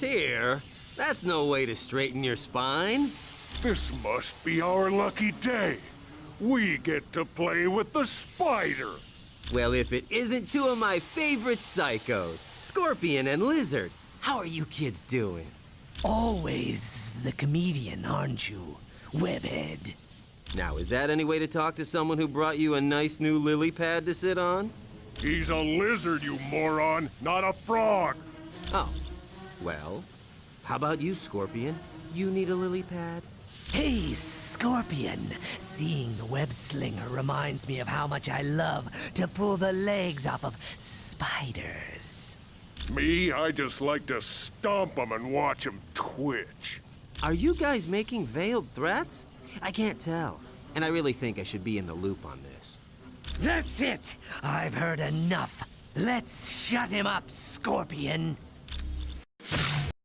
Tyr, that's no way to straighten your spine. This must be our lucky day. We get to play with the spider. Well, if it isn't two of my favorite psychos, Scorpion and Lizard, how are you kids doing? Always the comedian, aren't you, Webhead? Now, is that any way to talk to someone who brought you a nice new lily pad to sit on? He's a lizard, you moron, not a frog. Oh, well, how about you, Scorpion? You need a lily pad? Hey, Scorpion! Seeing the web slinger reminds me of how much I love to pull the legs off of spiders. Me, I just like to stomp them and watch them twitch. Are you guys making veiled threats? I can't tell, and I really think I should be in the loop on this. That's it! I've heard enough. Let's shut him up, Scorpion.